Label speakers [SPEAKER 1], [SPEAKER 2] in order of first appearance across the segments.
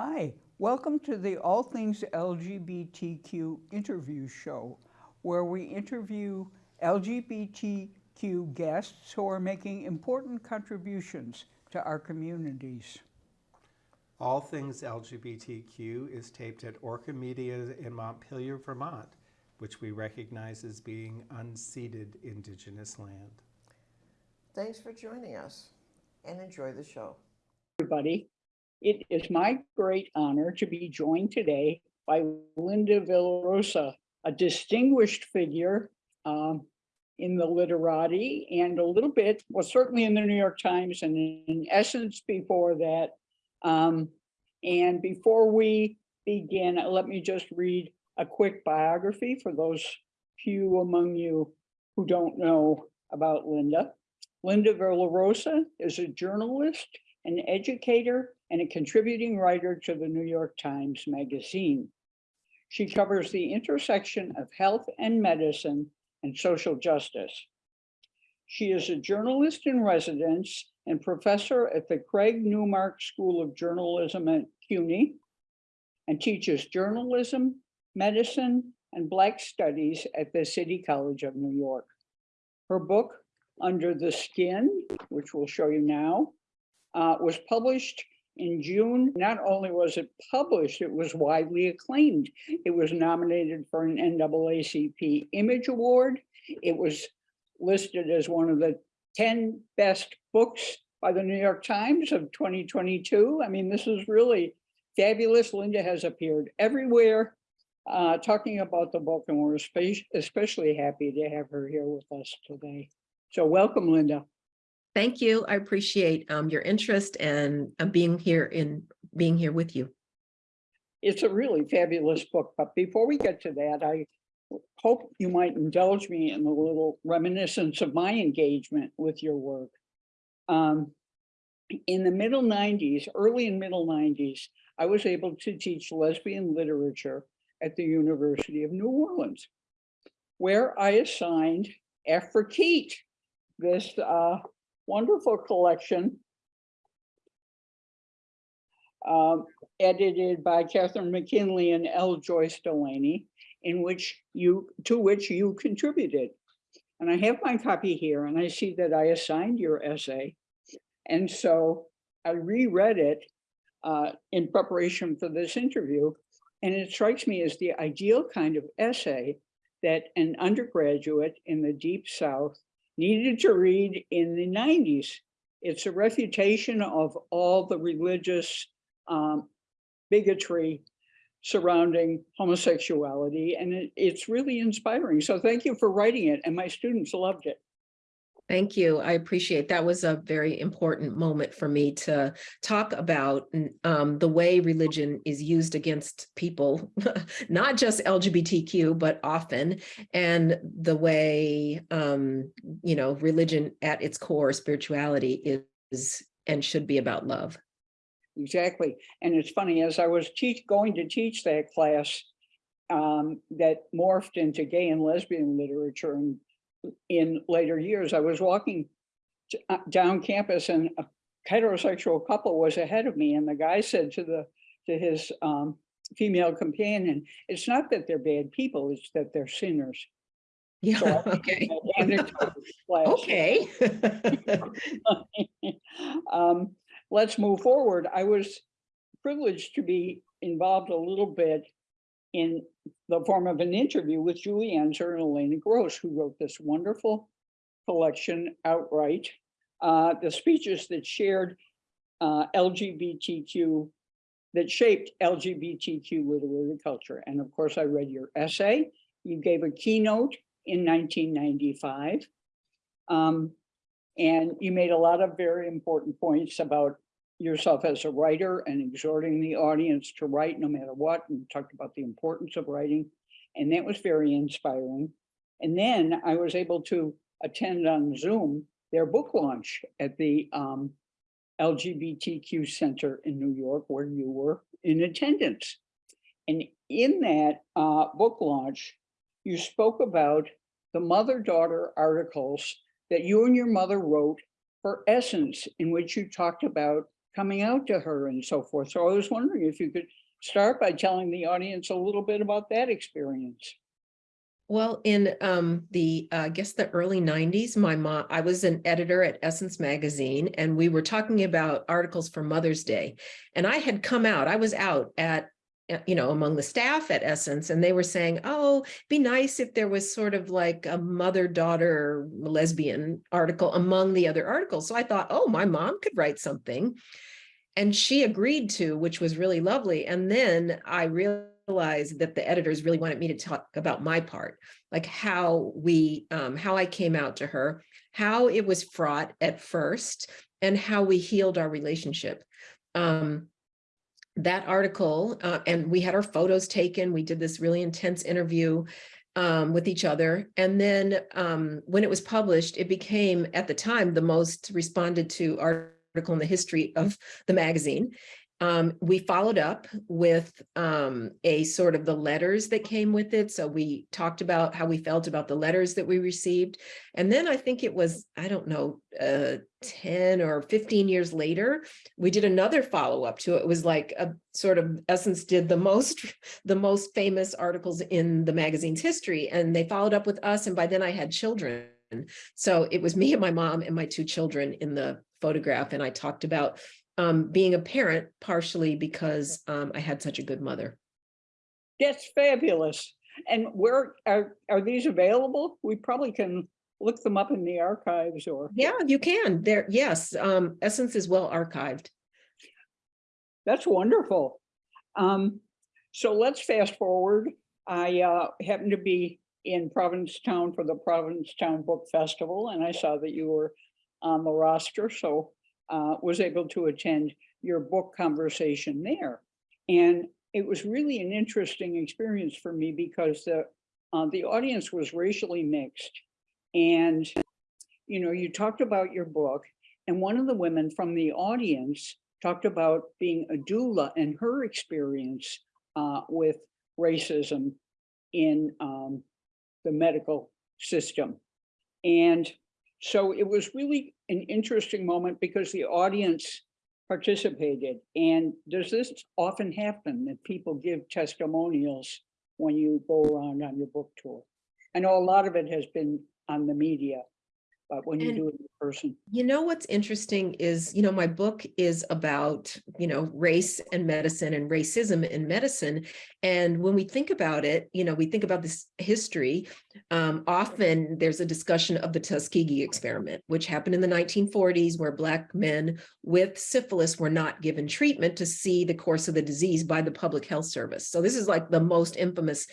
[SPEAKER 1] Hi, welcome to the All Things LGBTQ interview show, where we interview LGBTQ guests who are making important contributions to our communities.
[SPEAKER 2] All Things LGBTQ is taped at Orca Media in Montpelier, Vermont, which we recognize as being unceded Indigenous land.
[SPEAKER 3] Thanks for joining us and enjoy the show.
[SPEAKER 4] everybody. It is my great honor to be joined today by Linda Villarosa, a distinguished figure um, in the literati and a little bit, well, certainly in the New York Times and in Essence before that. Um, and before we begin, let me just read a quick biography for those few among you who don't know about Linda. Linda Villarosa is a journalist, an educator, and a contributing writer to the New York Times Magazine. She covers the intersection of health and medicine and social justice. She is a journalist in residence and professor at the Craig Newmark School of Journalism at CUNY and teaches journalism, medicine, and Black Studies at the City College of New York. Her book, Under the Skin, which we'll show you now, uh, was published in June. Not only was it published, it was widely acclaimed. It was nominated for an NAACP Image Award. It was listed as one of the 10 best books by the New York Times of 2022. I mean, this is really fabulous. Linda has appeared everywhere uh, talking about the book, and we're especially happy to have her here with us today. So welcome, Linda.
[SPEAKER 5] Thank you. I appreciate um, your interest and uh, being here in being here with you.
[SPEAKER 4] It's a really fabulous book, but before we get to that, I hope you might indulge me in a little reminiscence of my engagement with your work. Um, in the middle 90s, early and middle 90s, I was able to teach lesbian literature at the University of New Orleans, where I assigned Afrekete, this uh, wonderful collection um, edited by Catherine McKinley and L. Joyce Delaney, in which you, to which you contributed. And I have my copy here and I see that I assigned your essay. And so I reread it uh, in preparation for this interview. And it strikes me as the ideal kind of essay that an undergraduate in the deep South needed to read in the 90s. It's a refutation of all the religious um, bigotry surrounding homosexuality, and it, it's really inspiring. So thank you for writing it, and my students loved it.
[SPEAKER 5] Thank you. I appreciate that was a very important moment for me to talk about um, the way religion is used against people, not just LGBTQ, but often, and the way, um, you know, religion at its core, spirituality is and should be about love.
[SPEAKER 4] Exactly. And it's funny, as I was going to teach that class um, that morphed into gay and lesbian literature and in later years, I was walking uh, down campus and a heterosexual couple was ahead of me and the guy said to the, to his um, female companion, it's not that they're bad people, it's that they're sinners.
[SPEAKER 5] Yeah,
[SPEAKER 4] So
[SPEAKER 5] okay. Okay.
[SPEAKER 4] Um, let's move forward. I was privileged to be involved a little bit in the form of an interview with Julie Enszer and Elena Gross, who wrote this wonderful collection Outwrite. Uh, the speeches that shared uh, LGBTQ, that shaped LGBTQ literary culture. And of course, I read your essay. You gave a keynote in 1995. Um, and you made a lot of very important points about yourself as a writer and exhorting the audience to write no matter what, and talked about the importance of writing. And that was very inspiring. And then I was able to attend on Zoom their book launch at the um, LGBTQ Center in New York, where you were in attendance. And in that uh, book launch, you spoke about the mother-daughter articles that you and your mother wrote for Essence, in which you talked about coming out to her and so forth. So I was wondering if you could start by telling the audience a little bit about that experience.
[SPEAKER 5] Well, in um, the, uh, I guess the early nineties, my mom, I was an editor at Essence Magazine and we were talking about articles for Mother's Day. And I had come out, I was out at, you know, among the staff at Essence and they were saying, oh, be nice if there was sort of like a mother-daughter lesbian article among the other articles. So I thought, oh, my mom could write something. And she agreed to, which was really lovely. And then I realized that the editors really wanted me to talk about my part, like how we, um, how I came out to her, how it was fraught at first, and how we healed our relationship. Um, that article, uh, and we had our photos taken. We did this really intense interview um, with each other. And then um, when it was published, it became at the time the most responded to article in the history of the magazine. Um, we followed up with um, a sort of the letters that came with it. So we talked about how we felt about the letters that we received. And then I think it was, I don't know, uh, 10 or 15 years later, we did another follow up to it. It was like a sort of Essence did the most, the most famous articles in the magazine's history. And they followed up with us. And by then I had children. So it was me and my mom and my two children in the photograph. And I talked about um, being a parent partially because um, I had such a good mother.
[SPEAKER 4] That's fabulous. And where are, are these available? We probably can look them up in the archives or,
[SPEAKER 5] Yeah, you can. There, yes, um, Essence is well archived.
[SPEAKER 4] that's wonderful. Um, so let's fast forward. I uh, happened to be in Provincetown for the Provincetown Book Festival and I saw that you were on the roster, so uh, was able to attend your book conversation there. And it was really an interesting experience for me because the, uh, the audience was racially mixed. And, you know, you talked about your book and one of the women from the audience talked about being a doula and her experience uh, with racism in um, the medical system. And so it was really an interesting moment because the audience participated. And does this often happen that people give testimonials when you go around on your book tour? I know a lot of it has been on the media, but when you
[SPEAKER 5] And-
[SPEAKER 4] do it in person.
[SPEAKER 5] You know, what's interesting is, you know, my book is about, you know, race and medicine and racism in medicine. And when we think about it, you know, we think about this history. Um, often there's a discussion of the Tuskegee experiment, which happened in the 1940s, where Black men with syphilis were not given treatment to see the course of the disease by the public health service. So this is like the most infamous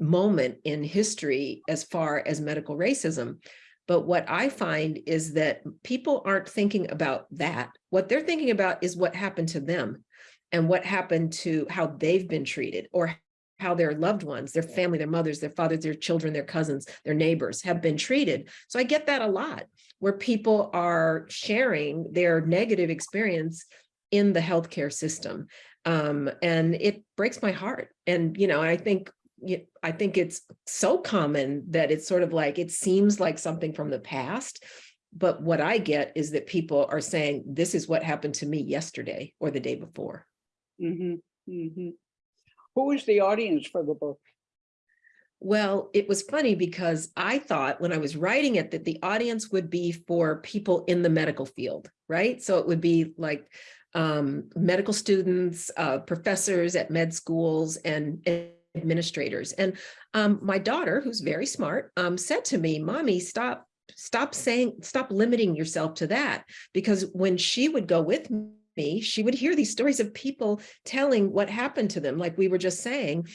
[SPEAKER 5] moment in history as far as medical racism. But what I find is that people aren't thinking about that. What they're thinking about is what happened to them and what happened to how they've been treated or how their loved ones, their family, their mothers, their fathers, their children, their cousins, their neighbors have been treated. So I get that a lot where people are sharing their negative experience in the healthcare system. Um, and it breaks my heart. And, you know, I think I think it's so common that it's sort of like, it seems like something from the past. But what I get is that people are saying, this is what happened to me yesterday or the day before.
[SPEAKER 4] Mhm, mhm. Who was the audience for the book?
[SPEAKER 5] Well, it was funny because I thought when I was writing it that the audience would be for people in the medical field, right? So it would be like um, medical students, uh, professors at med schools and administrators. And um, my daughter, who's very smart, um, said to me, mommy, stop, stop saying, stop limiting yourself to that. Because when she would go with me, she would hear these stories of people telling what happened to them, like we were just saying.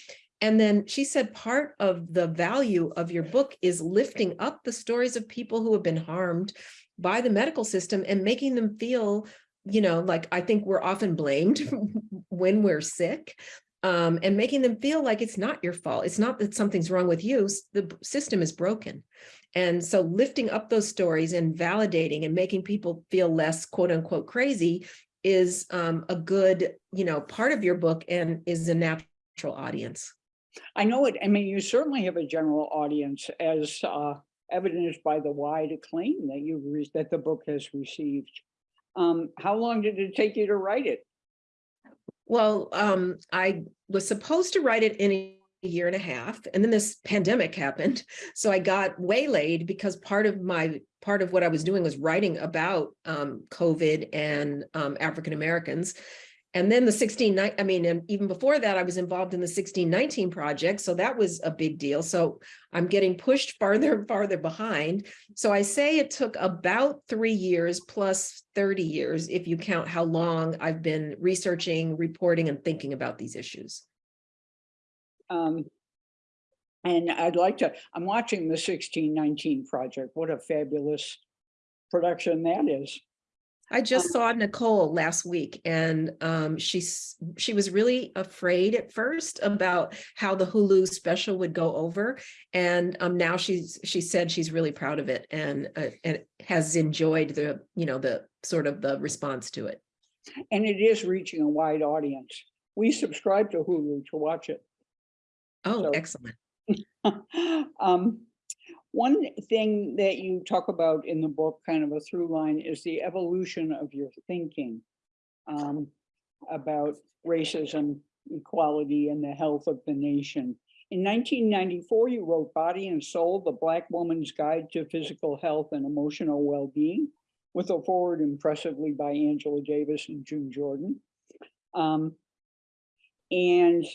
[SPEAKER 5] And then she said, part of the value of your book is lifting up the stories of people who have been harmed by the medical system and making them feel, you know, like I think we're often blamed when we're sick um, and making them feel like it's not your fault. It's not that something's wrong with you. The system is broken. And so lifting up those stories and validating and making people feel less quote unquote crazy is um, a good, you know, part of your book and is a natural audience.
[SPEAKER 4] I know it, I mean, you certainly have a general audience as uh, evidenced by the wide acclaim that you, that the book has received. Um, how long did it take you to write it?
[SPEAKER 5] Well, um, I was supposed to write it in a year and a half, and then this pandemic happened. So I got waylaid because part of my, part of what I was doing was writing about um, COVID and um, African Americans. And then the sixteen night, I mean, and even before that, I was involved in the sixteen nineteen project. So that was a big deal. So I'm getting pushed farther and farther behind. So I say it took about three years plus 30 years, if you count how long I've been researching, reporting, and thinking about these issues.
[SPEAKER 4] Um, and I'd like to, I'm watching the sixteen nineteen project. What a fabulous production that is.
[SPEAKER 5] I just saw Nicole last week and um, she's, she was really afraid at first about how the Hulu special would go over. And um, now she's, she said she's really proud of it and, uh, and has enjoyed the, you know, the sort of the response to it.
[SPEAKER 4] And it is reaching a wide audience. We subscribe to Hulu to watch it.
[SPEAKER 5] Oh,
[SPEAKER 4] So-
[SPEAKER 5] excellent.
[SPEAKER 4] Um, one thing that you talk about in the book, kind of a through line, is the evolution of your thinking um, about racism, equality, and the health of the nation. In 1994, you wrote Body and Soul, The Black Woman's Guide to Physical Health and Emotional Well-Being, with a forward impressively by Angela Davis and June Jordan. Um, and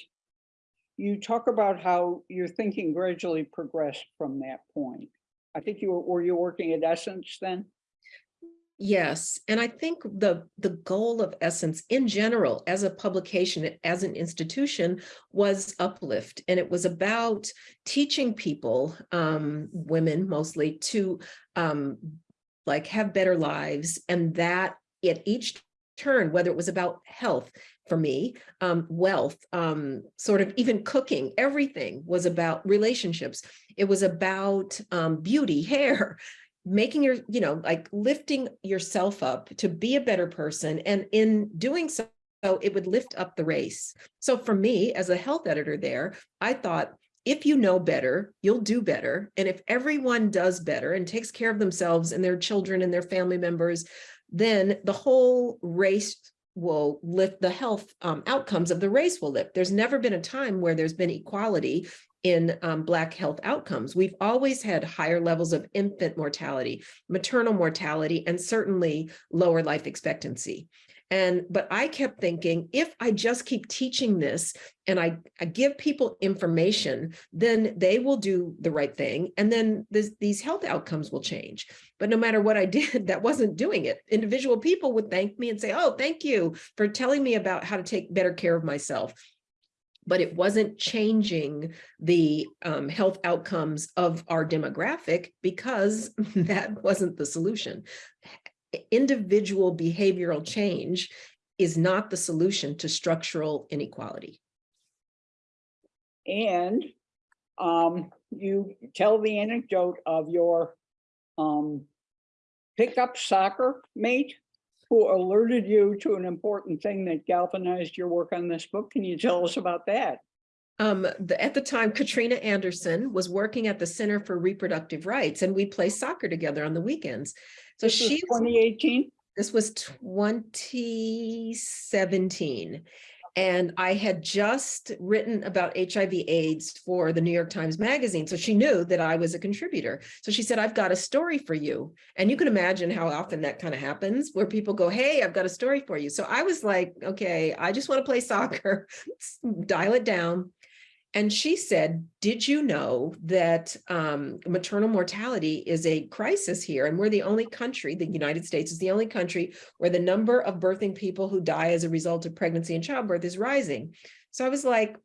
[SPEAKER 4] you talk about how your thinking gradually progressed from that point. I think you were, were you working at Essence then?
[SPEAKER 5] Yes, and I think the the goal of Essence in general as a publication, as an institution, was uplift. And it was about teaching people, um, women mostly, to um, like have better lives and that at each turn, whether it was about health for me, um, wealth, um, sort of even cooking, everything was about relationships. It was about um, beauty, hair, making your, you know, like lifting yourself up to be a better person. And in doing so, it would lift up the race. So for me, as a health editor there, I thought, if you know better, you'll do better. And if everyone does better and takes care of themselves and their children and their family members, then the whole race will lift the health um, outcomes of the race will lift. There's never been a time where there's been equality in um, Black health outcomes. We've always had higher levels of infant mortality, maternal mortality, and certainly lower life expectancy. And, but I kept thinking, if I just keep teaching this and I, I give people information, then they will do the right thing. And then this, these health outcomes will change. But no matter what I did, that wasn't doing it. Individual people would thank me and say, oh, thank you for telling me about how to take better care of myself but it wasn't changing the um, health outcomes of our demographic because that wasn't the solution. Individual behavioral change is not the solution to structural inequality.
[SPEAKER 4] And um, you tell the anecdote of your um, pickup soccer mate who alerted you to an important thing that galvanized your work on this book. Can you tell us about that?
[SPEAKER 5] Um, the, at the time, Katrina Anderson was working at the Center for Reproductive Rights and we play soccer together on the weekends. So
[SPEAKER 4] This was
[SPEAKER 5] she,
[SPEAKER 4] 2018?
[SPEAKER 5] this was 2017. And I had just written about HIV AIDS for the New York Times Magazine. So she knew that I was a contributor. So she said, I've got a story for you. And you can imagine how often that kind of happens where people go, hey, I've got a story for you. So I was like, okay, I just want to play soccer, dial it down. And she said, did you know that um, maternal mortality is a crisis here? And we're the only country, the United States is the only country where the number of birthing people who die as a result of pregnancy and childbirth is rising. So I was like,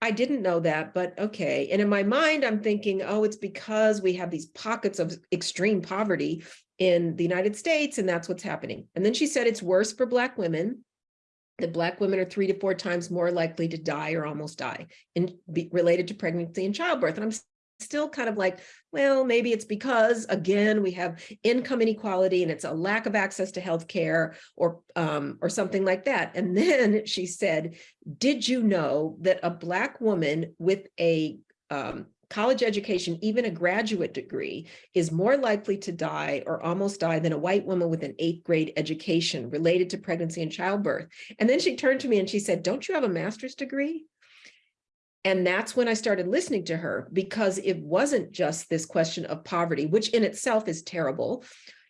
[SPEAKER 5] I didn't know that, but okay. And in my mind, I'm thinking, oh, it's because we have these pockets of extreme poverty in the United States, and that's what's happening. And then she said it's worse for Black women that black women are three to four times more likely to die or almost die in be related to pregnancy and childbirth. And I'm still kind of like, well, maybe it's because again, we have income inequality and it's a lack of access to health care or um, or something like that. And then she said, did you know that a black woman with a um, college education, even a graduate degree, is more likely to die or almost die than a white woman with an eighth grade education related to pregnancy and childbirth. And then she turned to me and she said, don't you have a master's degree? And that's when I started listening to her because it wasn't just this question of poverty, which in itself is terrible.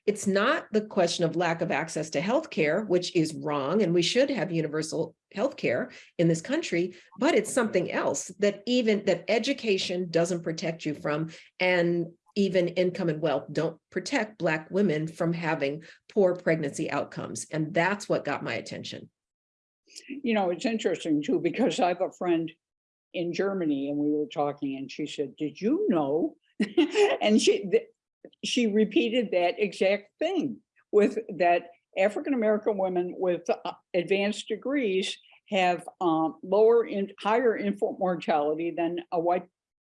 [SPEAKER 5] It's not the question of lack of access to healthcare, which is wrong, and we should have universal healthcare in this country, but it's something else that even that education doesn't protect you from, and even income and wealth don't protect Black women from having poor pregnancy outcomes. And that's what got my attention.
[SPEAKER 4] You know, it's interesting too, because I have a friend in Germany and we were talking and she said, did you know? And she, she repeated that exact thing with that African-American women with uh, advanced degrees have um, lower in, higher infant mortality than a white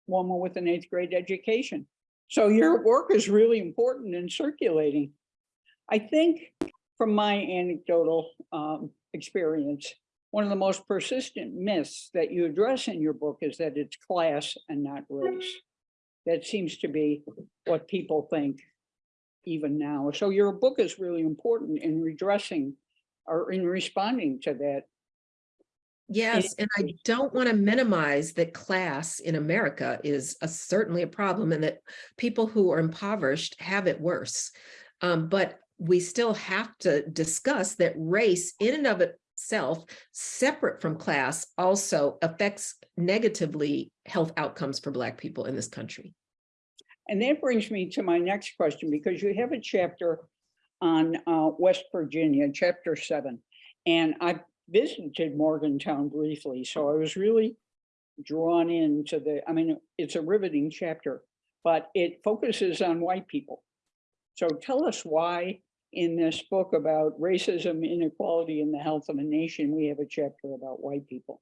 [SPEAKER 4] woman with an eighth grade education. So your work is really important in circulating. I think from my anecdotal um, experience, one of the most persistent myths that you address in your book is that it's class and not race. That seems to be what people think even now. So your book is really important in redressing or in responding to that.
[SPEAKER 5] Yes, and I don't want to minimize that class in America is a, certainly a problem and that people who are impoverished have it worse. Um, but we still have to discuss that race in and of itself, separate from class, also affects negatively health outcomes for Black people in this country.
[SPEAKER 4] And that brings me to my next question, because you have a chapter on uh, West Virginia, chapter seven. And I visited Morgantown briefly, so I was really drawn into the, I mean, it's a riveting chapter, but it focuses on white people. So tell us why in this book about racism, inequality, and the health of a nation, we have a chapter about white people.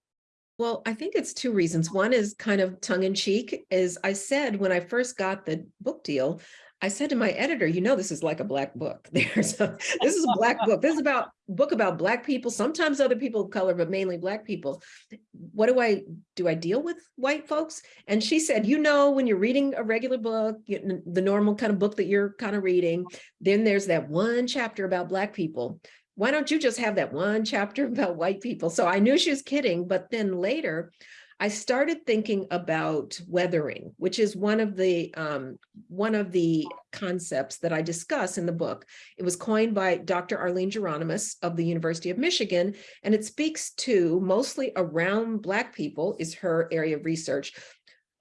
[SPEAKER 5] Well, I think it's two reasons. One is kind of tongue in cheek, is I said when I first got the book deal, I said to my editor, you know, this is like a black book. There's a, this is a black book. This is about book about black people, sometimes other people of color, but mainly black people. What do I do? I deal with white folks? And she said, you know, when you're reading a regular book, the normal kind of book that you're kind of reading, then there's that one chapter about black people why don't you just have that one chapter about white people? So I knew she was kidding, but then later I started thinking about weathering, which is one of the um, one of the concepts that I discuss in the book. It was coined by Dr. Arlene Geronimus of the University of Michigan, and it speaks to mostly around Black people is her area of research,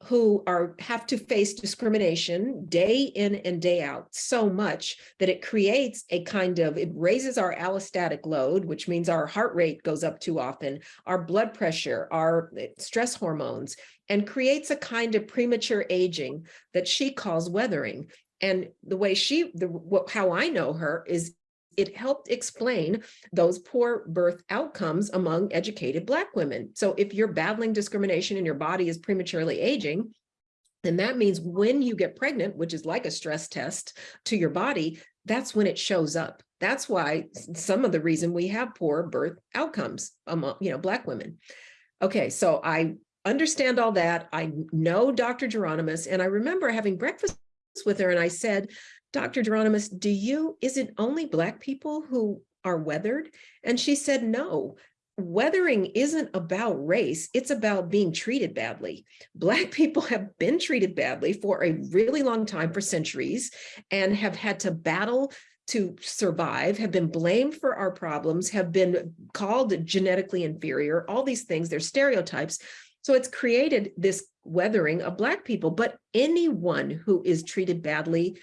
[SPEAKER 5] who are have to face discrimination day in and day out so much that it creates a kind of it raises our allostatic load which means our heart rate goes up too often our blood pressure our eh, stress hormones and creates a kind of premature aging that she calls weathering. And the way she the how i know her is it helped explain those poor birth outcomes among educated Black women. So if you're battling discrimination and your body is prematurely aging, then that means when you get pregnant, which is like a stress test to your body, that's when it shows up. That's why some of the reason we have poor birth outcomes among, you know, Black women. Okay, so I understand all that. I know Dr. Geronimus, and I remember having breakfast with her and I said, Dr. Geronimus, do you, is it only Black people who are weathered? And she said, no, weathering isn't about race, it's about being treated badly. Black people have been treated badly for a really long time, for centuries, and have had to battle to survive, have been blamed for our problems, have been called genetically inferior, all these things, they're stereotypes. So it's created this weathering of Black people, but anyone who is treated badly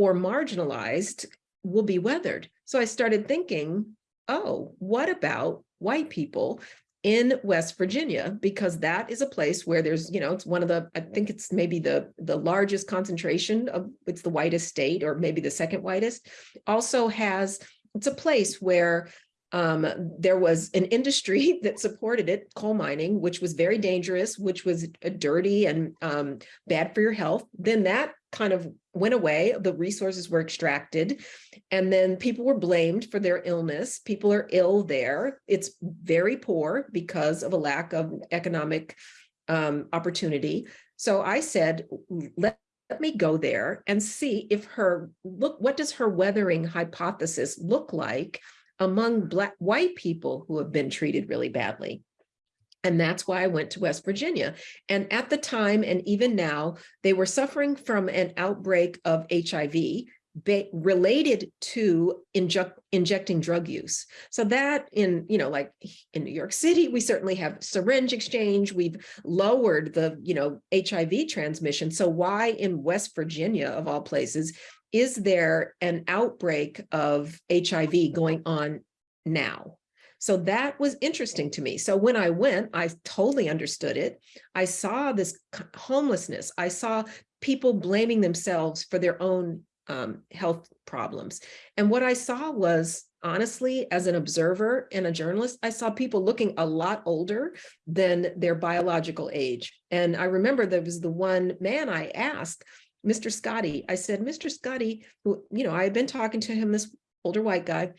[SPEAKER 5] or marginalized will be weathered. So I started thinking, oh, what about white people in West Virginia? Because that is a place where there's, you know, it's one of the, I think it's maybe the, the largest concentration of, it's the whitest state or maybe the second whitest, also has, it's a place where um, there was an industry that supported it, coal mining, which was very dangerous, which was dirty and um, bad for your health. Then that kind of went away, the resources were extracted, and then people were blamed for their illness. People are ill there. It's very poor because of a lack of economic um, opportunity. So I said, let, let me go there and see if her, look, what does her weathering hypothesis look like among black, white people who have been treated really badly? And that's why I went to West Virginia. And at the time, and even now, they were suffering from an outbreak of HIV related to inject, injecting drug use. So that in, you know, like in New York City, we certainly have syringe exchange. We've lowered the, you know, HIV transmission. So why in West Virginia, of all places, is there an outbreak of HIV going on now? So that was interesting to me. So when I went, I totally understood it. I saw this homelessness. I saw people blaming themselves for their own um, health problems. And what I saw was honestly, as an observer and a journalist, I saw people looking a lot older than their biological age. And I remember there was the one man I asked, Mr. Scotty, I said, Mr. Scotty, who, you know, I had been talking to him, this older white guy,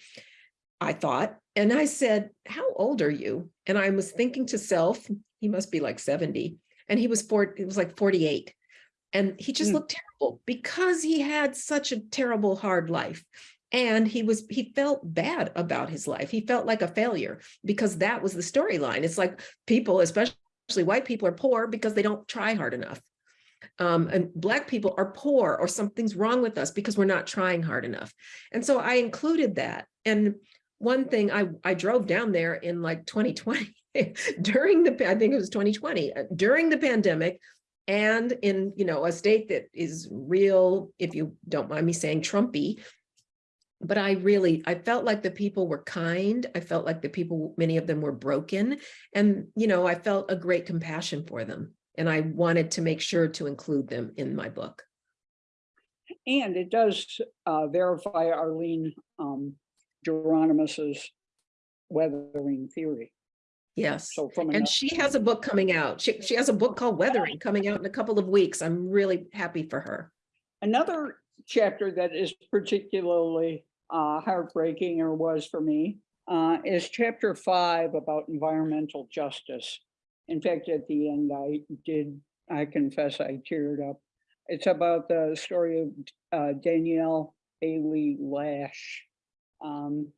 [SPEAKER 5] I thought, and I said, how old are you? And I was thinking to self, he must be like 70. And he was four, it was like 48. And he just
[SPEAKER 1] Hmm.
[SPEAKER 5] looked terrible because he had such a terrible, hard life. And he was, he felt bad about his life. He felt like a failure because that was the storyline. It's like people, especially white people, are poor because they don't try hard enough. Um, and black people are poor or something's wrong with us because we're not trying hard enough. And so I included that. And one thing I, I drove down there in like 2020 during the, I think it was 2020, uh, during the pandemic and in, you know, a state that is real, if you don't mind me saying Trumpy, but I really, I felt like the people were kind. I felt like the people, many of them were broken. And, you know, I felt a great compassion for them. And I wanted to make sure to include them in my book.
[SPEAKER 4] And it does uh, verify Arlene um, Geronimus's weathering theory.
[SPEAKER 5] Yes.
[SPEAKER 4] So from
[SPEAKER 5] And she has a book coming out. She, she has a book called Weathering coming out in a couple of weeks. I'm really happy for her.
[SPEAKER 4] Another chapter that is particularly uh, heartbreaking or was for me uh, is chapter five about environmental justice. In fact, at the end, I did, I confess I teared up. It's about the story of uh, Danielle Bailey Lash. Um,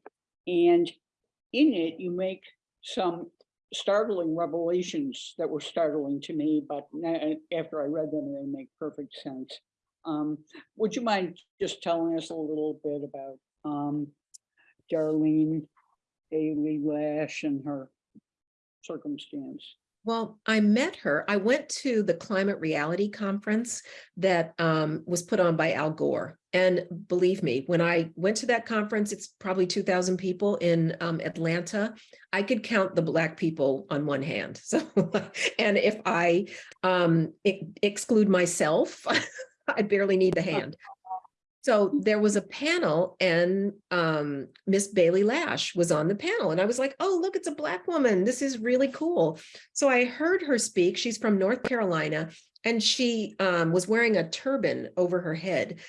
[SPEAKER 4] and in it, you make some startling revelations that were startling to me, but after I read them, they make perfect sense. Um, would you mind just telling us a little bit about um, Darlene Bailey Lash and her circumstance?
[SPEAKER 5] Well, I met her. I went to the Climate Reality Conference that um, was put on by Al Gore. And believe me, when I went to that conference, it's probably 2,000 people in um, Atlanta. I could count the Black people on one hand. So, and if I um, exclude myself, I barely need the hand. So there was a panel and um, Miss Bailey Lash was on the panel and I was like, oh, look, it's a black woman. This is really cool. So I heard her speak. She's from North Carolina and she um, was wearing a turban over her head.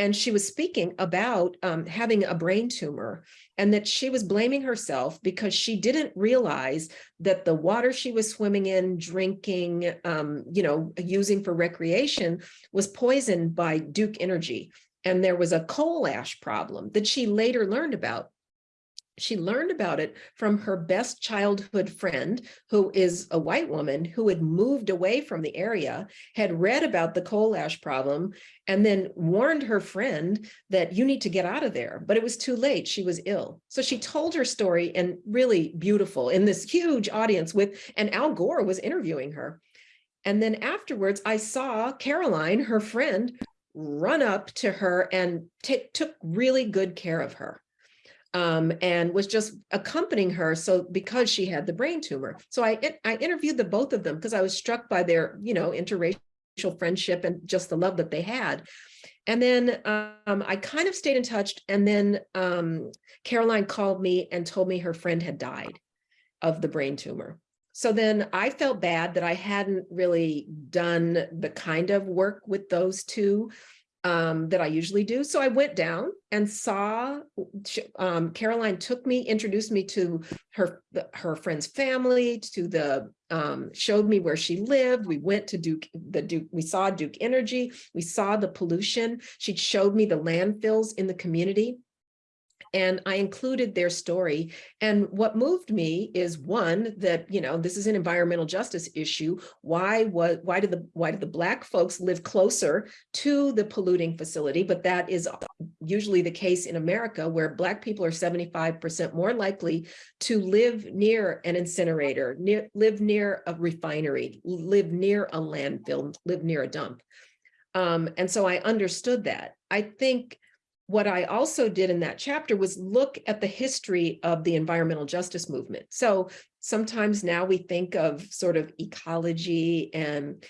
[SPEAKER 5] And she was speaking about um, having a brain tumor and that she was blaming herself because she didn't realize that the water she was swimming in, drinking, um, you know, using for recreation was poisoned by Duke Energy. And there was a coal ash problem that she later learned about. She learned about it from her best childhood friend, who is a white woman who had moved away from the area, had read about the coal ash problem, and then warned her friend that you need to get out of there. But it was too late. She was ill. So she told her story and really beautiful in this huge audience with, and Al Gore was interviewing her. And then afterwards, I saw Caroline, her friend, run up to her and took really good care of her um, and was just accompanying her. So because she had the brain tumor. So I, I interviewed the both of them because I was struck by their, you know, interracial friendship and just the love that they had. And then um, I kind of stayed in touch. And then um, Caroline called me and told me her friend had died of the brain tumor. So then I felt bad that I hadn't really done the kind of work with those two um, that I usually do. So I went down and saw, um, Caroline took me, introduced me to her, her friend's family, to the, um, showed me where she lived. We went to Duke, the Duke, we saw Duke Energy, we saw the pollution. She showed me the landfills in the community. And I included their story. And what moved me is one, that, you know, this is an environmental justice issue. Why was, why did the, why did the black folks live closer to the polluting facility? But that is usually the case in America where black people are seventy-five percent more likely to live near an incinerator, near, live near a refinery, live near a landfill, live near a dump. Um, and so I understood that. I think what I also did in that chapter was look at the history of the environmental justice movement. So sometimes now we think of sort of ecology and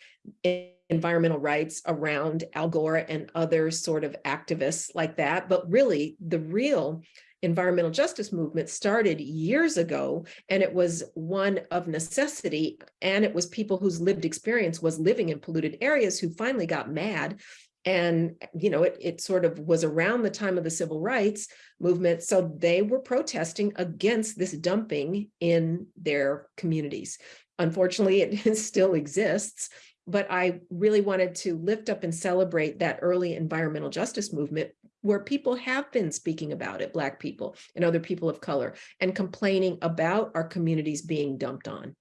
[SPEAKER 5] environmental rights around Al Gore and other sort of activists like that. But really, the real environmental justice movement started years ago, and it was one of necessity. And it was people whose lived experience was living in polluted areas who finally got mad and, you know, it, it sort of was around the time of the civil rights movement. So they were protesting against this dumping in their communities. Unfortunately, it still exists, but I really wanted to lift up and celebrate that early environmental justice movement where people have been speaking about it, Black people and other people of color, and complaining about our communities being dumped on.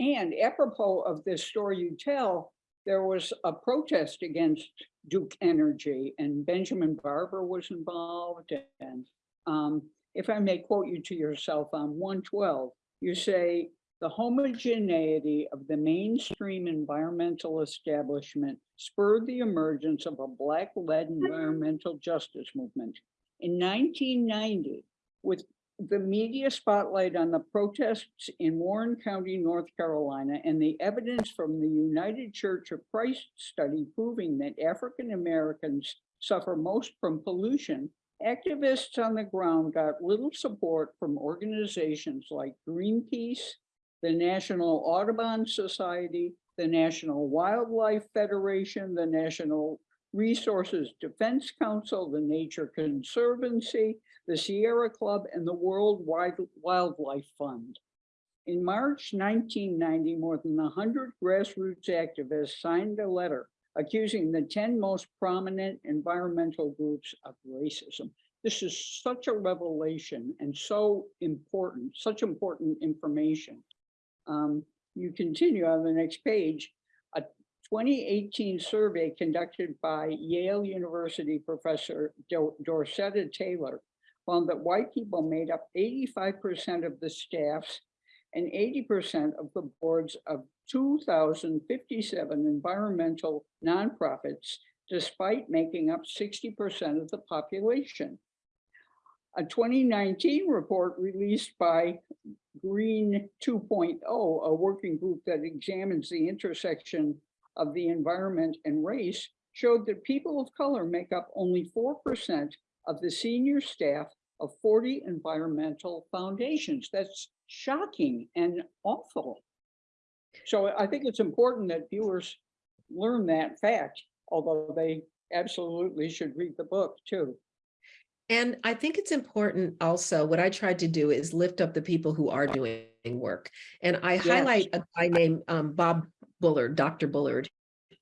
[SPEAKER 4] And apropos of this story you tell, there was a protest against Duke Energy and Benjamin Barber was involved. And um, if I may quote you to yourself on one twelve, you say, the homogeneity of the mainstream environmental establishment spurred the emergence of a Black-led environmental justice movement. In nineteen ninety, with the media spotlight on the protests in Warren County, North Carolina, and the evidence from the United Church of Christ study proving that African Americans suffer most from pollution, activists on the ground got little support from organizations like Greenpeace, the National Audubon Society, the National Wildlife Federation, the National Resources Defense Council, the Nature Conservancy, the Sierra Club, and the World Wildlife Fund. In March 1990, more than 100 grassroots activists signed a letter accusing the 10 most prominent environmental groups of racism. This is such a revelation and so important, such important information. Um, you continue on the next page. A 2018 survey conducted by Yale University professor Dorceta Taylor found that white people made up 85% of the staffs and 80% of the boards of 2,057 environmental nonprofits, despite making up 60% of the population. A 2019 report released by Green 2.0, a working group that examines the intersection of the environment and race, showed that people of color make up only 4% of the senior staff of 40 environmental foundations. That's shocking and awful. So I think it's important that viewers learn that fact, although they absolutely should read the book too.
[SPEAKER 5] And I think it's important also, what I tried to do is lift up the people who are doing work. And I
[SPEAKER 4] Yes.
[SPEAKER 5] highlight a guy named um, Bob Bullard, Dr. Bullard,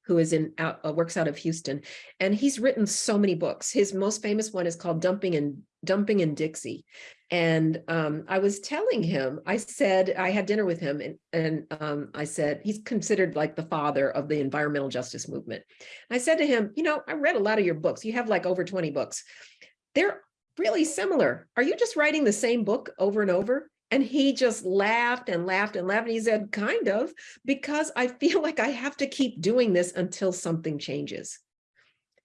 [SPEAKER 5] who is in, out, uh, works out of Houston. And he's written so many books. His most famous one is called Dumping and Dumping in Dixie. And um, I was telling him, I said, I had dinner with him and, and um, I said, he's considered like the father of the environmental justice movement. I said to him, you know, I read a lot of your books. You have like over 20 books they're really similar. Are you just writing the same book over and over? And he just laughed and laughed and laughed. And he said, kind of, because I feel like I have to keep doing this until something changes.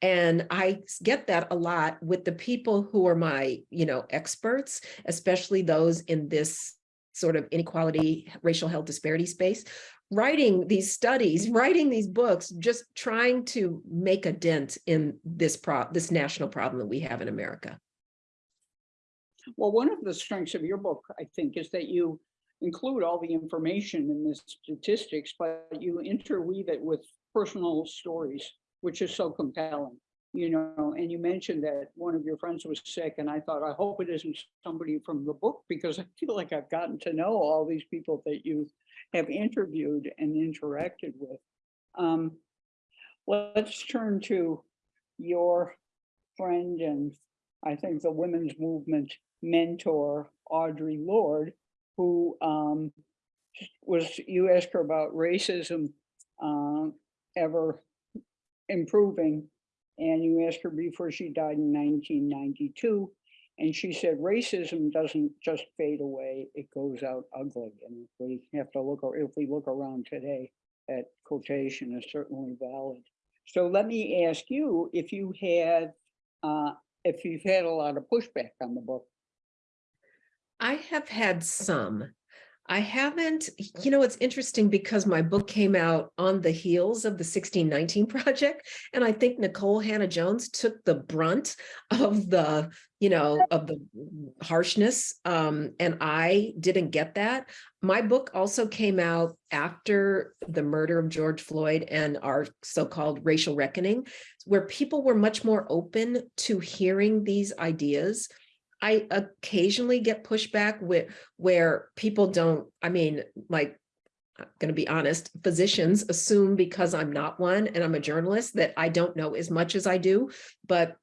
[SPEAKER 5] And I get that a lot with the people who are my, you know, experts, especially those in this sort of inequality, racial health disparity space, writing these studies, writing these books, just trying to make a dent in this pro this national problem that we have in America.
[SPEAKER 4] Well, one of the strengths of your book, I think, is that you include all the information in the statistics, but you interweave it with personal stories which is so compelling. You know, and you mentioned that one of your friends was sick and I thought, I hope it isn't somebody from the book because I feel like I've gotten to know all these people that you have interviewed and interacted with. Um, let's turn to your friend and I think the women's movement mentor, Audre Lorde, who um, was, you asked her about racism um, ever improving. And you asked her before she died in 1992. And she said, racism doesn't just fade away, it goes out ugly. And we have to look, or if we look around today, that quotation is certainly valid. So let me ask you if you had, uh, if you've had a lot of pushback on the book.
[SPEAKER 5] I have had some. I haven't, you know, it's interesting because my book came out on the heels of the 1619 project. And I think Nikole Hannah-Jones took the brunt of the, you know, of the harshness. Um, and I didn't get that. My book also came out after the murder of George Floyd and our so-called racial reckoning, where people were much more open to hearing these ideas. I occasionally get pushback with where people don't, I mean, like, I'm going to be honest, physicians assume because I'm not one and I'm a journalist that I don't know as much as I do, but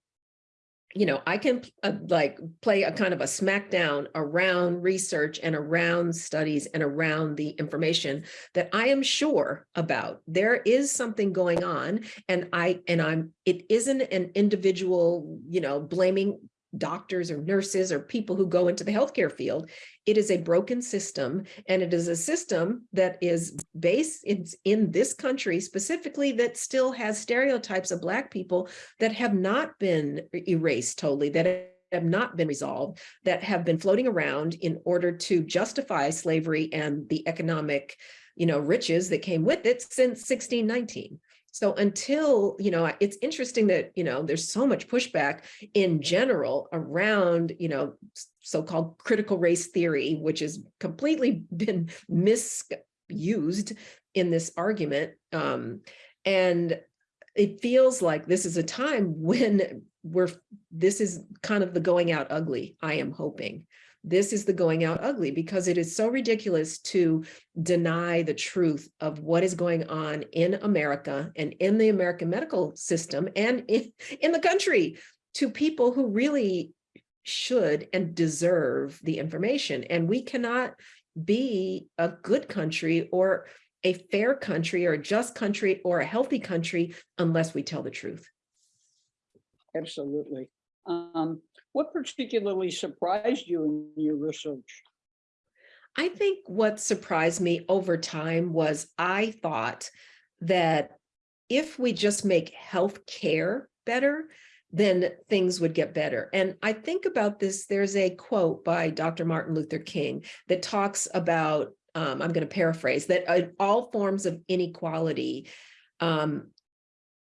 [SPEAKER 5] you know, I can uh, like play a kind of a smackdown around research and around studies and around the information that I am sure about. There is something going on and I and I'm it isn't an individual, you know, blaming doctors or nurses or people who go into the healthcare field. It is a broken system and it is a system that is based in, in this country specifically that still has stereotypes of black people that have not been erased totally, that have not been resolved, that have been floating around in order to justify slavery and the economic you know, riches that came with it since 1619. So until, you know, it's interesting that, you know, there's so much pushback in general around, you know, so-called critical race theory, which has completely been misused in this argument. Um, and it feels like this is a time when we're, this is kind of the going out ugly, I am hoping this is the going out ugly because it is so ridiculous to deny the truth of what is going on in America and in the American medical system and in, in the country to people who really should and deserve the information. And we cannot be a good country or a fair country or a just country or a healthy country unless we tell the truth.
[SPEAKER 4] Absolutely. Um, what particularly surprised you in your research?
[SPEAKER 5] I think what surprised me over time was I thought that if we just make health care better, then things would get better. And I think about this, there's a quote by Dr. Martin Luther King that talks about, um, I'm going to paraphrase, that uh, all forms of inequality um,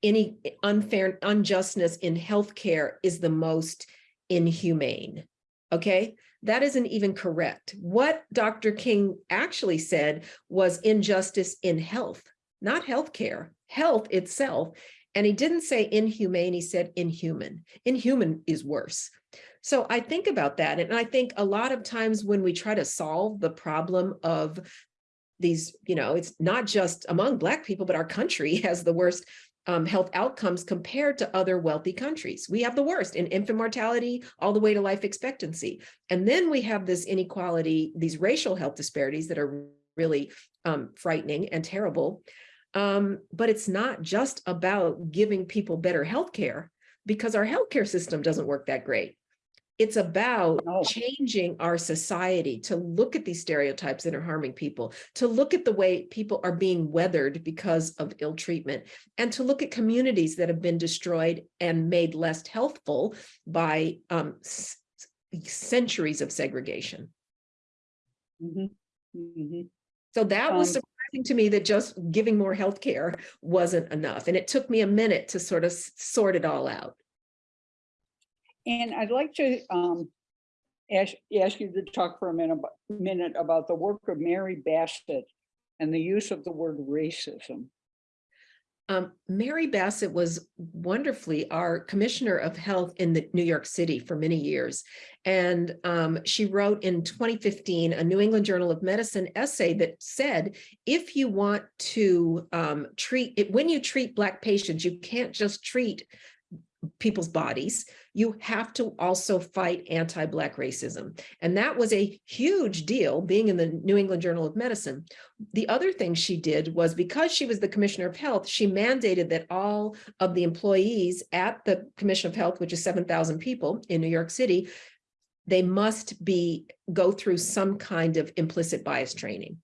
[SPEAKER 5] any unfair unjustness in healthcare is the most inhumane. Okay, that isn't even correct. What Dr. King actually said was injustice in health, not healthcare, health itself. And he didn't say inhumane, he said inhuman. Inhuman is worse. So I think about that. And I think a lot of times when we try to solve the problem of these, you know, it's not just among Black people, but our country has the worst um, health outcomes compared to other wealthy countries. We have the worst in infant mortality all the way to life expectancy. And then we have this inequality, these racial health disparities that are really um, frightening and terrible. Um, but it's not just about giving people better health care because our healthcare system doesn't work that great. It's about
[SPEAKER 4] No.
[SPEAKER 5] changing our society to look at these stereotypes that are harming people, to look at the way people are being weathered because of ill treatment, and to look at communities that have been destroyed and made less healthful by um, centuries of segregation.
[SPEAKER 4] Mhm, mhm.
[SPEAKER 5] So that was
[SPEAKER 4] Um,
[SPEAKER 5] surprising to me that just giving more healthcare wasn't enough. And it took me a minute to sort of sort it all out.
[SPEAKER 4] And I'd like to um, ask, ask you to talk for a minute, minute about the work of Mary Bassett and the use of the word racism.
[SPEAKER 5] Um, Mary Bassett was wonderfully our Commissioner of Health in the New York City for many years. And um, she wrote in 2015, a New England Journal of Medicine essay that said, if you want to um, treat it, when you treat Black patients, you can't just treat people's bodies, you have to also fight anti-Black racism. And that was a huge deal being in the New England Journal of Medicine. The other thing she did was because she was the Commissioner of Health, she mandated that all of the employees at the Commission of Health, which is 7,000 people in New York City, they must be, go through some kind of implicit bias training.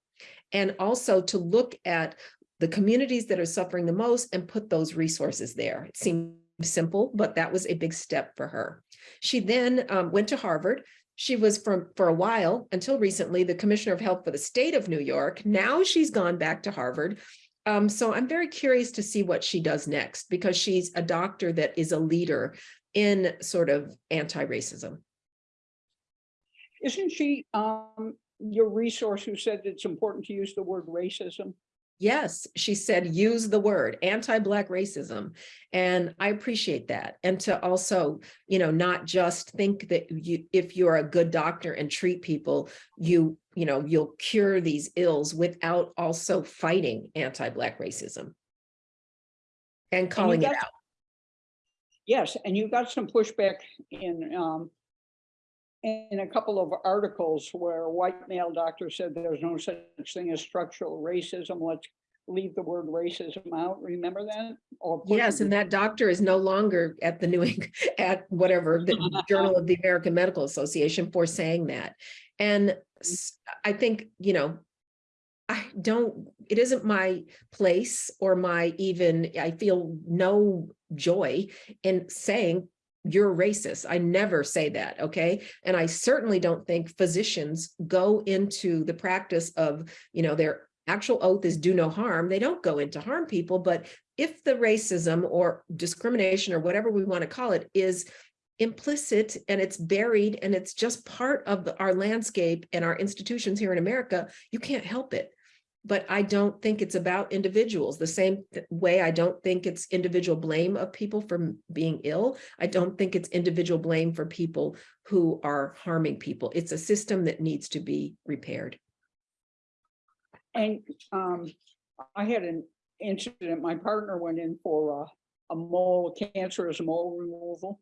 [SPEAKER 5] And also to look at the communities that are suffering the most and put those resources there. It seemed simple, but that was a big step for her. She then um, went to Harvard. She was from for a while until recently the commissioner of health for the state of New York. Now she's gone back to Harvard. Um, so I'm very curious to see what she does next because she's a doctor that is a leader in sort of anti-racism.
[SPEAKER 4] Isn't she um your resource who said it's important to use the word racism?
[SPEAKER 5] Yes, she said, use the word anti-Black racism. And I appreciate that. And to also, you know, not just think that you, if you're a good doctor and treat people, you, you know, you'll cure these ills without also fighting anti-Black racism. And calling it out.
[SPEAKER 4] Yes, and you got some pushback in um in a couple of articles where a white male doctor said there's no such thing as structural racism. Let's leave the word racism out. Remember that? Or
[SPEAKER 5] Yes, and that doctor is no longer at the New England, at whatever, the Journal of the American Medical Association for saying that. And I think, you know, I don't, it isn't my place or my even, I feel no joy in saying you're racist. I never say that, okay? And I certainly don't think physicians go into the practice of, you know, their actual oath is do no harm. They don't go into harm people, but if the racism or discrimination or whatever we want to call it is implicit and it's buried and it's just part of the- our landscape and our institutions here in America, you can't help it. But I don't think it's about individuals the same way I don't think it's individual blame of people for being ill. I don't think it's individual blame for people who are harming people. It's a system that needs to be repaired.
[SPEAKER 4] And um, I had an incident, my partner went in for a, a mole, cancerous mole removal.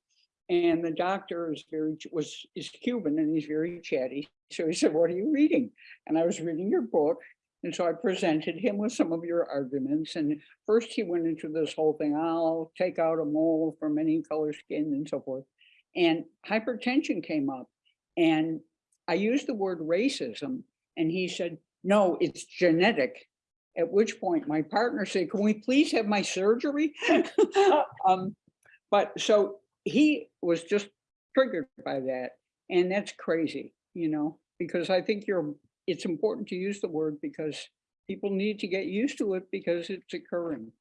[SPEAKER 4] And the doctor is very, was, is Cuban and he's very chatty. So he said, what are you reading? And I was reading your book. And so I presented him with some of your arguments. And first he went into this whole thing, I'll take out a mole from any color skin and so forth. And hypertension came up and I used the word racism and he said, no, it's genetic. At which point my partner said, can we please have my surgery? um, but so he was just triggered by that. And that's crazy, you know, because I think you're, it's important to use the word because people need to get used to it because it's occurring.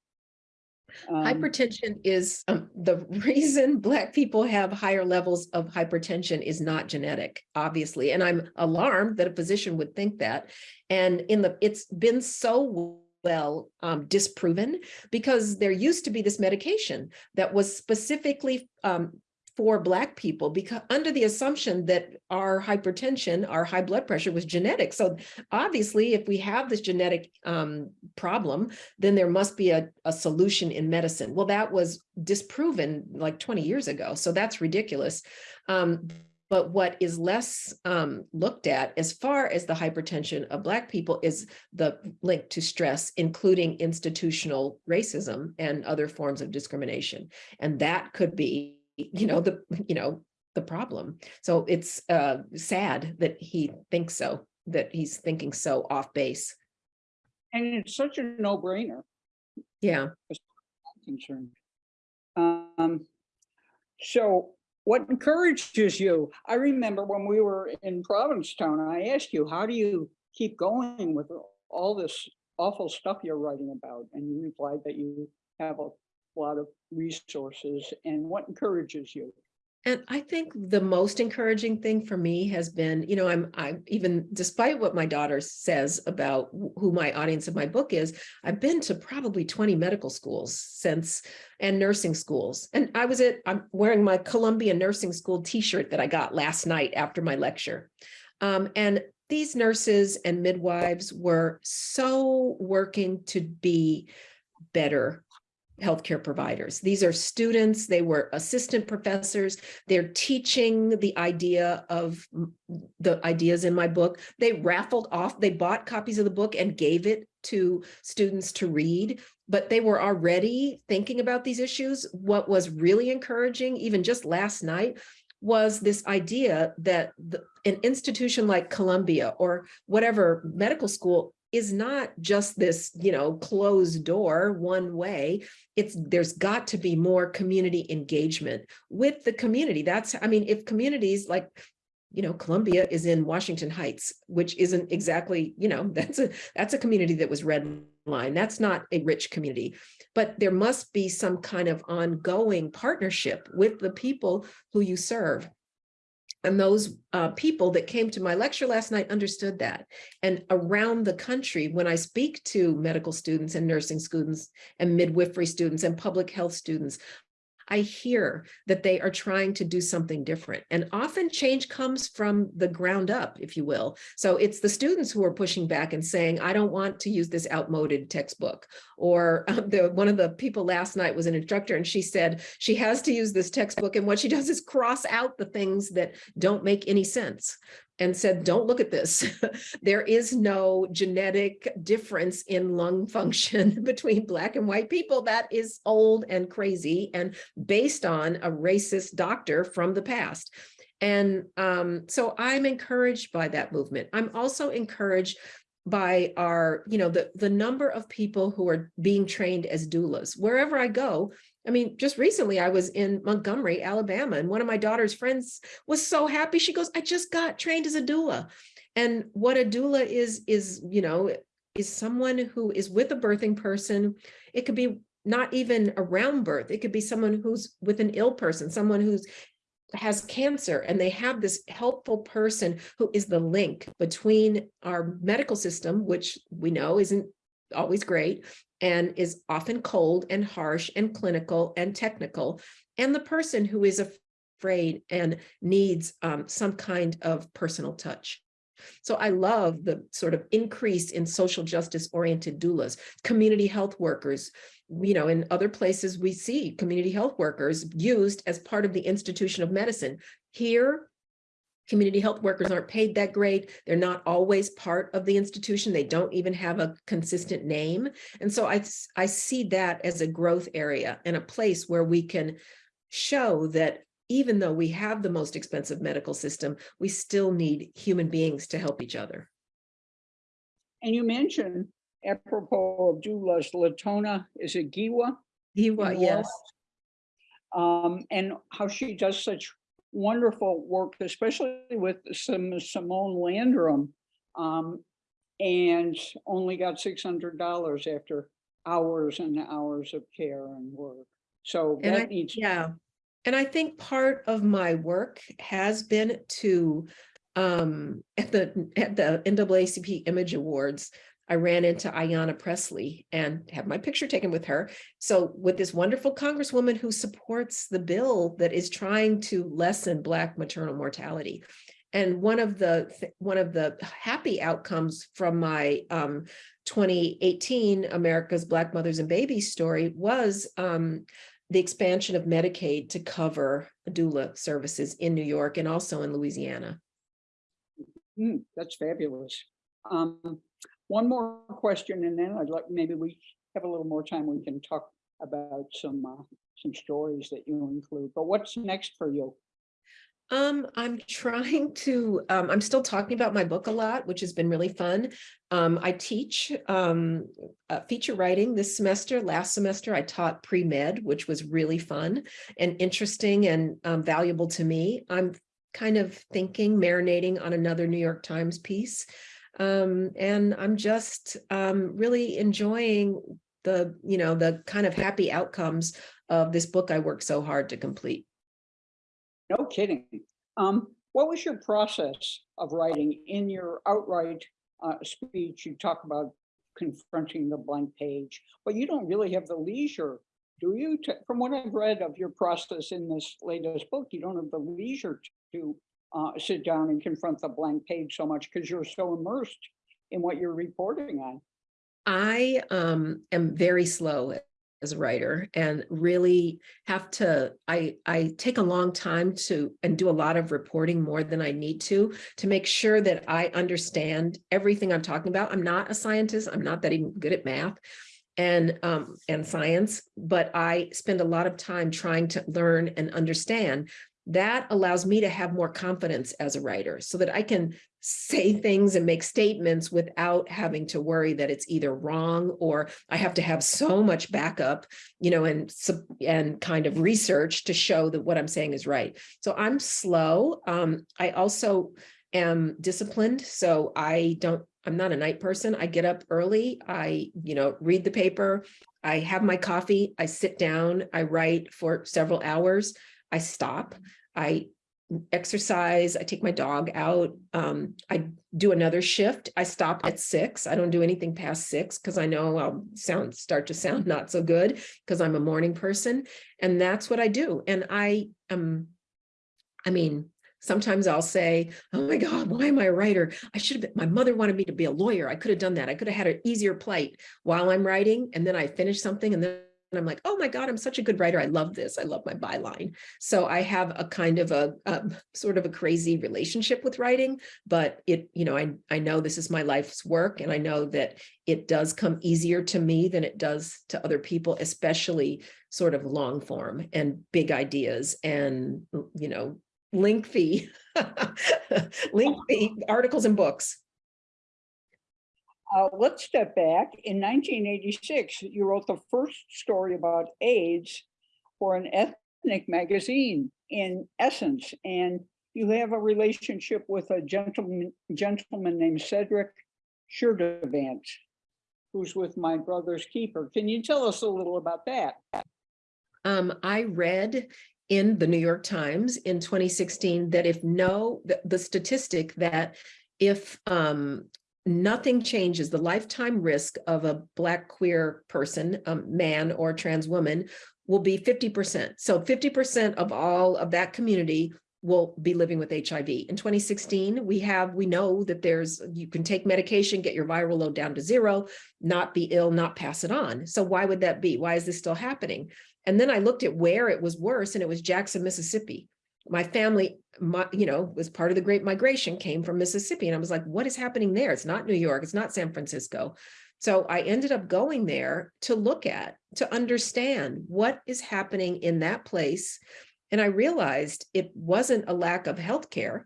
[SPEAKER 4] Um,
[SPEAKER 5] Hypertension is, um, the reason Black people have higher levels of hypertension is not genetic, obviously. And I'm alarmed that a physician would think that. And in the, it's been so well um, disproven because there used to be this medication that was specifically um, for Black people because under the assumption that our hypertension, our high blood pressure was genetic. So obviously, if we have this genetic um, problem, then there must be a, a solution in medicine. Well, that was disproven like 20 years ago. So that's ridiculous. Um, but what is less um, looked at as far as the hypertension of Black people is the link to stress, including institutional racism and other forms of discrimination. And that could be, you know, the, you know, the problem. So it's uh, sad that he thinks so, that he's thinking so off base.
[SPEAKER 4] And it's such a no brainer.
[SPEAKER 5] Yeah.
[SPEAKER 4] concerned. Um, so what encourages you? I remember when we were in Provincetown, I asked you, how do you keep going with all this awful stuff you're writing about? And you replied that you have a lot of resources and what encourages you?
[SPEAKER 5] And I think the most encouraging thing for me has been, you know, I'm, I'm even despite what my daughter says about who my audience of my book is, I've been to probably 20 medical schools since and nursing schools. And I was at, I'm wearing my Columbia Nursing School t-shirt that I got last night after my lecture. Um, and these nurses and midwives were so working to be better healthcare providers. These are students, they were assistant professors, they're teaching the idea of the ideas in my book. They raffled off, they bought copies of the book and gave it to students to read, but they were already thinking about these issues. What was really encouraging, even just last night, was this idea that the, an institution like Columbia or whatever medical school is not just this, you know, closed door one way. It's there's got to be more community engagement with the community. That's, I mean, if communities like, you know, Columbia is in Washington Heights, which isn't exactly, you know, that's a that's a community that was red line. That's not a rich community. But there must be some kind of ongoing partnership with the people who you serve. And those uh, people that came to my lecture last night understood that. And around the country, when I speak to medical students and nursing students and midwifery students and public health students, I hear that they are trying to do something different. And often change comes from the ground up, if you will. So it's the students who are pushing back and saying, I don't want to use this outmoded textbook. Or um, the, one of the people last night was an instructor and she said she has to use this textbook. And what she does is cross out the things that don't make any sense and said, don't look at this. there is no genetic difference in lung function between black and white people. That is old and crazy and based on a racist doctor from the past. And um, so I'm encouraged by that movement. I'm also encouraged by our, you know, the, the number of people who are being trained as doulas. Wherever I go, I mean, just recently I was in Montgomery, Alabama, and one of my daughter's friends was so happy. She goes, I just got trained as a doula. And what a doula is, is, you know, is someone who is with a birthing person. It could be not even around birth. It could be someone who's with an ill person, someone who's has cancer and they have this helpful person who is the link between our medical system, which we know isn't always great and is often cold and harsh and clinical and technical, and the person who is afraid and needs um, some kind of personal touch. So I love the sort of increase in social justice oriented doulas, community health workers. You know, in other places we see community health workers used as part of the institution of medicine. Here, community health workers aren't paid that great. They're not always part of the institution. They don't even have a consistent name. And so I, I see that as a growth area and a place where we can show that even though we have the most expensive medical system, we still need human beings to help each other.
[SPEAKER 4] And you mentioned apropos of doulas, Latona, is it Giwa? In
[SPEAKER 5] yes.
[SPEAKER 4] Um, and how she does such wonderful work, especially with some Simone Landrum. Um, and only got six hundred dollars after hours and hours of care and work. So
[SPEAKER 5] And I,
[SPEAKER 4] that needs,
[SPEAKER 5] yeah, and I think part of my work has been to, um, at the, at the NAACP Image Awards, I ran into Ayanna Pressley and had my picture taken with her. So with this wonderful congresswoman who supports the bill that is trying to lessen Black maternal mortality. And one of the, one of the happy outcomes from my um, 2018 America's Black Mothers and Babies story was um, the expansion of Medicaid to cover doula services in New York and also in Louisiana.
[SPEAKER 4] Hmm, that's fabulous. Um, one more question and then I'd like, maybe we have a little more time, we can talk about some, uh, some stories that you include, but what's next for you?
[SPEAKER 5] Um, I'm trying to, um, I'm still talking about my book a lot, which has been really fun. Um, I teach um, uh, feature writing this semester. Last semester, I taught pre-med, which was really fun and interesting and um, valuable to me. I'm kind of thinking, marinating on another New York Times piece. Um, and I'm just um, really enjoying the, you know, the kind of happy outcomes of this book I worked so hard to complete.
[SPEAKER 4] No kidding. Um, what was your process of writing in your Outwrite uh, speech? You talk about confronting the blank page, but you don't really have the leisure, do you? to- From what I've read of your process in this latest book, you don't have the leisure to uh, sit down and confront the blank page so much because you're so immersed in what you're reporting on.
[SPEAKER 5] I um am very slow as a writer and really have to, I, I take a long time to, and do a lot of reporting more than I need to, to make sure that I understand everything I'm talking about. I'm not a scientist. I'm not that even good at math and, um, and science, but I spend a lot of time trying to learn and understand. That allows me to have more confidence as a writer so that I can say things and make statements without having to worry that it's either wrong or I have to have so much backup, you know, and and kind of research to show that what I'm saying is right. So I'm slow. Um, I also am disciplined. So I don't, I'm not a night person. I get up early. I, you know, read the paper. I have my coffee. I sit down. I write for several hours. I stop. I exercise, I take my dog out, um, I do another shift. I stop at six. I don't do anything past six because I know I'll sound start to sound not so good because I'm a morning person. And that's what I do. And I um, I mean, sometimes I'll say, oh my God, why am I a writer? I should have been, my mother wanted me to be a lawyer. I could have done that. I could have had an easier plight while I'm writing. And then I finish something and then I'm like, oh my God, I'm such a good writer. I love this. I love my byline. So I have a kind of a, um, sort of a crazy relationship with writing, but it, you know, I, I know this is my life's work and I know that it does come easier to me than it does to other people, especially sort of long form and big ideas and, you know, lengthy, lengthy articles and books.
[SPEAKER 4] Uh, let's step back. In 1986, you wrote the first story about AIDS for an ethnic magazine in Essence, and you have a relationship with a gentleman, gentleman named Cedric Sturdevant, who's with my brother's keeper. Can you tell us a little about that?
[SPEAKER 5] Um, I read in the New York Times in 2016 that if no, the, the statistic that if um, nothing changes, the lifetime risk of a Black queer person, um, man or trans woman, will be 50%. So 50% of all of that community will be living with HIV. In 2016, we have, we know that there's, you can take medication, get your viral load down to zero, not be ill, not pass it on. So why would that be? Why is this still happening? And then I looked at where it was worse and it was Jackson, Mississippi. My family, my, you know, was part of the Great Migration, came from Mississippi. And I was like, what is happening there? It's not New York, it's not San Francisco. So I ended up going there to look at, to understand what is happening in that place. And I realized it wasn't a lack of healthcare.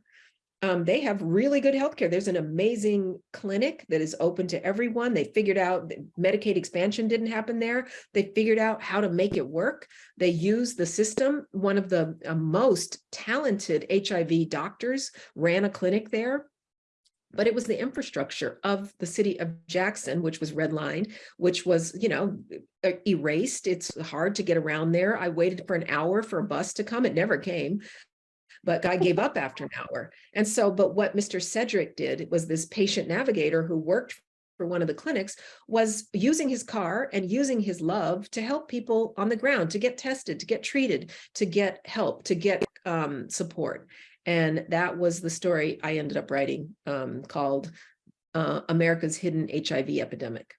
[SPEAKER 5] Um, they have really good healthcare. There's an amazing clinic that is open to everyone. They figured out Medicaid expansion didn't happen there. They figured out how to make it work. They use the system. One of the uh, most talented HIV doctors ran a clinic there but it was the infrastructure of the city of Jackson, which was redlined, which was, you know, erased. It's hard to get around there. I waited for an hour for a bus to come. It never came. But I gave up after an hour. And so, but what Mr. Cedric did was this patient navigator who worked for one of the clinics was using his car and using his love to help people on the ground to get tested, to get treated, to get help, to get um, support. And that was the story I ended up writing um, called uh, America's Hidden HIV Epidemic.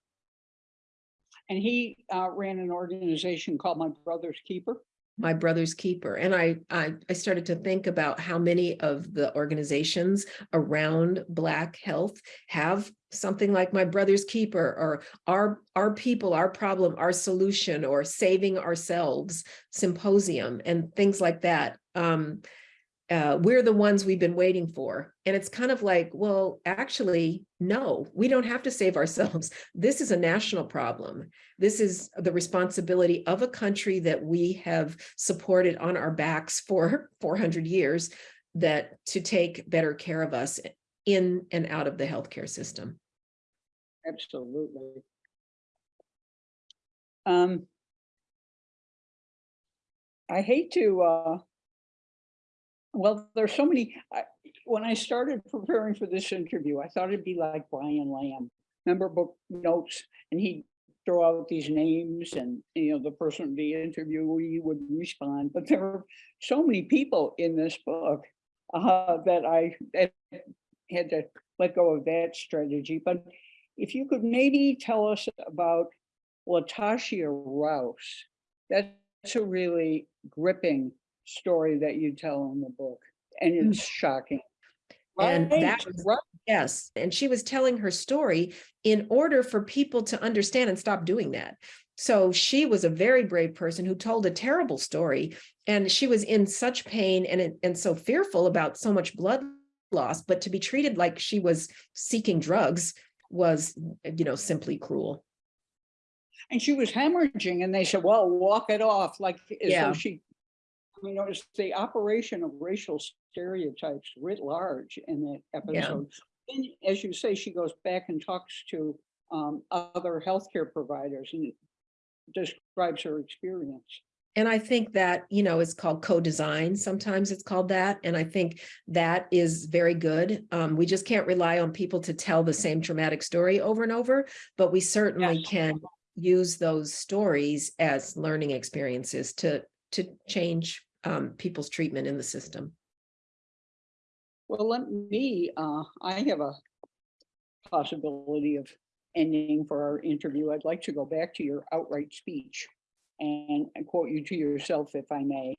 [SPEAKER 4] And he uh, ran an organization called My Brother's Keeper.
[SPEAKER 5] My brother's keeper. And I, I, I started to think about how many of the organizations around Black health have something like my brother's keeper or our, our people, our problem, our solution, or saving ourselves symposium and things like that. Um, uh, we're the ones we've been waiting for. And it's kind of like, well, actually, no, we don't have to save ourselves. This is a national problem. This is the responsibility of a country that we have supported on our backs for 400 years that to take better care of us in and out of the healthcare system.
[SPEAKER 4] Absolutely. Um, I hate to uh, Well, there's so many, I- when I started preparing for this interview, I thought it'd be like Brian Lamb. Remember book notes and he'd throw out these names and, you know, the person, the interviewee would respond. But there are so many people in this book uh, that I that had to let go of that strategy. But if you could maybe tell us about Latasha Rouse, that's a really gripping story that you tell in the book, and mm. it's shocking.
[SPEAKER 5] And
[SPEAKER 4] Right,
[SPEAKER 5] that was-
[SPEAKER 4] right.
[SPEAKER 5] Yes, and she was telling her story in order for people to understand and stop doing that. So she was a very brave person who told a terrible story and she was in such pain and and so fearful about so much blood loss, but to be treated like she was seeking drugs was, you know, simply cruel.
[SPEAKER 4] And she was hemorrhaging and they said, well, walk it off, like as
[SPEAKER 5] Yeah.
[SPEAKER 4] she. I mean, it was the operation of racial stereotypes writ large in that episode. And as you say, she goes back and talks to um other healthcare providers and describes her experience.
[SPEAKER 5] And I think that, you know, it's called co-design. Sometimes it's called that. And I think that is very good. Um, we just can't rely on people to tell the same traumatic story over and over, but we certainly
[SPEAKER 4] Yes.
[SPEAKER 5] can use those stories as learning experiences to, to change um, people's treatment in the system.
[SPEAKER 4] Well, let me, uh, I have a possibility of ending for our interview. I'd like to go back to your Outwrite speech and quote you to yourself, if I may.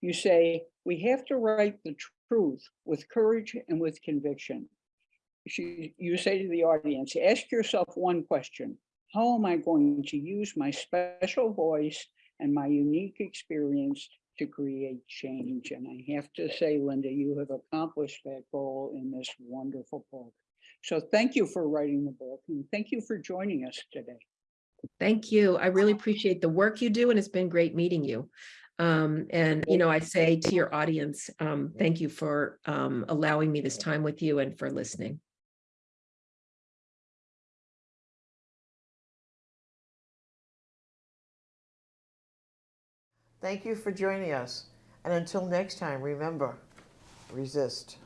[SPEAKER 4] You say, "We have to write the truth with courage and with conviction." She- You say to the audience, ask yourself one question. How am I going to use my special voice and my unique experience to create change. And I have to say, Linda, you have accomplished that goal in this wonderful book. So thank you for writing the book and thank you for joining us today.
[SPEAKER 5] Thank you. I really appreciate the work you do and it's been great meeting you. Um, and, you know, I say to your audience, um, thank you for um, allowing me this time with you and for listening.
[SPEAKER 3] Thank you for joining us. And until next time, remember, resist.